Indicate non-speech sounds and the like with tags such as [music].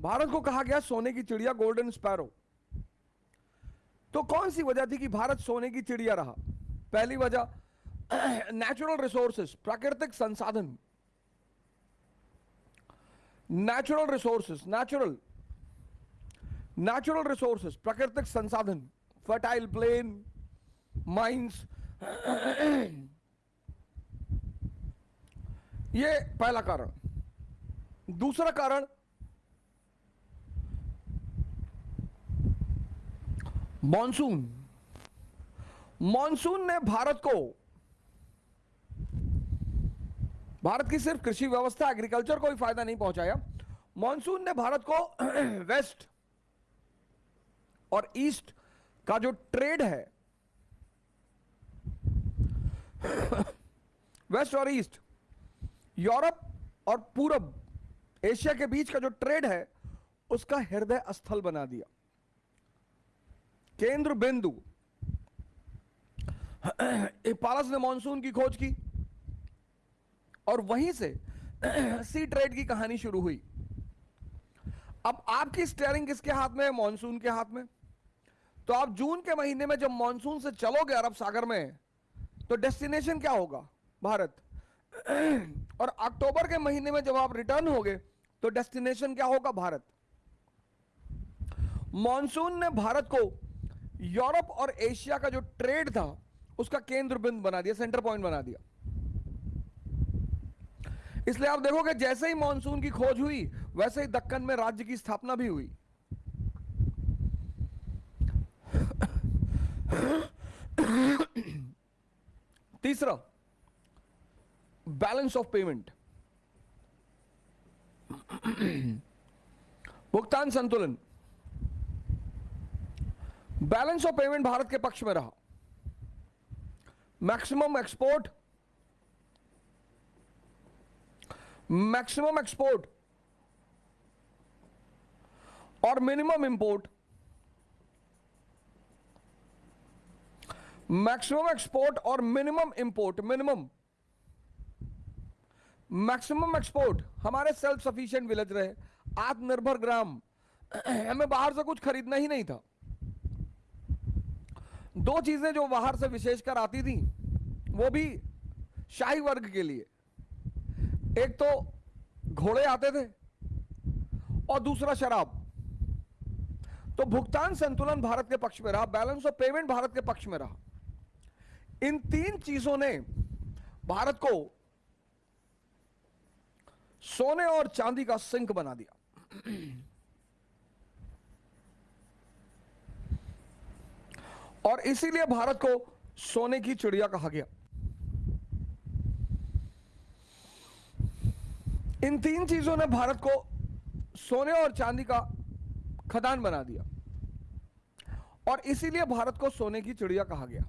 भारत को कहा गया सोने की चिड़िया गोल्डन स्पैरो तो कौन सी वजह थी कि भारत सोने की चिड़िया रहा? पहली वजह [clears throat] नेचुरल रिसोर्सेस प्राकृतिक संसाधन। Natural resources natural natural resources प्राकृतिक संसाधन फर्टाइल प्लेन माइंस ये पहला कारण। दूसरा कारण मॉनसून मॉनसून ने भारत को, भारत की सिर्फ़ कृषि व्यवस्था एग्रीकल्चर को भी फ़ायदा नहीं पहुँचाया। मॉनसून ने भारत को [clears throat] वेस्ट और ईस्ट का जो ट्रेड है [clears throat] वेस्ट और ईस्ट यूरोप और पूरब, एशिया के बीच का जो ट्रेड है, उसका हृदय स्थल बना दिया। केंद्र बिंदु। पारस ने मानसून की खोज की और वहीं से सी ट्रेड की कहानी शुरू हुई। अब आपकी स्टेयरिंग किसके हाथ में है? मानसून के हाथ में। तो आप जून के महीने में जब मानसून से चलोगे अरब सागर में तो डेस्टिनेशन क्या होगा? भारत। और अक्टूबर के महीने में जब आप रिटर्न होगे तो डेस्टिनेशन क्या होगा? भारत। मानसून ने भारत को यूरोप और एशिया का जो ट्रेड था, उसका केंद्र बिंदु बना दिया सेंटर पॉइंट बना दिया। इसलिए आप देखोगे जैसे ही मानसून की खोज हुई, वैसे ही दक्कन में राज्य की स्थापना भी हुई। तीसरा बैलेंस ऑफ़ पेमेंट भुगतान संतुलन। बैलेंस ऑफ़ पेमेंट भारत के पक्ष में रहा। मैक्सिमम एक्सपोर्ट मैक्सिमम एक्सपोर्ट और मिनिमम इंपोर्ट मैक्सिमम एक्सपोर्ट और minimum import minimum maximum export हमारे सेल्फ सफिशिएंट विलेज रहे। आत्मनिर्भर ग्राम। [clears throat] हमें बाहर से कुछ खरीदना ही नहीं था। दो चीज़ें जो बाहर से विशेषकर आती थी, वो भी शाही वर्ग के लिए। एक तो घोड़े आते थे और दूसरा शराब। तो भुगतान संतुलन भारत के पक्ष में रहा, बैलेंस ऑफ़ पेमेंट भारत के पक्ष में रहा। इन तीन चीज़ों ने भारत को सोने और चांदी का सिंक बना दिया। और इसीलिए भारत को सोने की चिड़िया कहा गया। इन तीन चीज़ों ने भारत को सोने और चांदी का खदान बना दिया। और इसीलिए भारत को सोने की चिड़िया कहा गया।